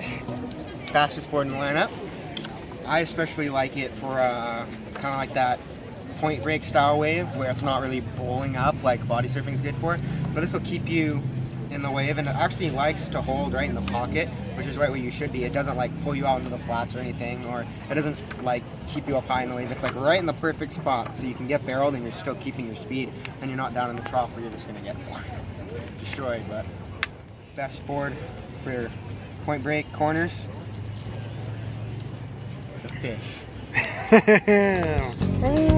fish. Fastest board in the lineup. I especially like it for uh, kind of like that point break style wave where it's not really bowling up like body surfing is good for. But this will keep you in the wave and it actually likes to hold right in the pocket, which is right where you should be. It doesn't like pull you out into the flats or anything or it doesn't like keep you up high in the wave. It's like right in the perfect spot so you can get barreled and you're still keeping your speed and you're not down in the trough where you're just gonna get destroyed. But best board for point break corners. The fish.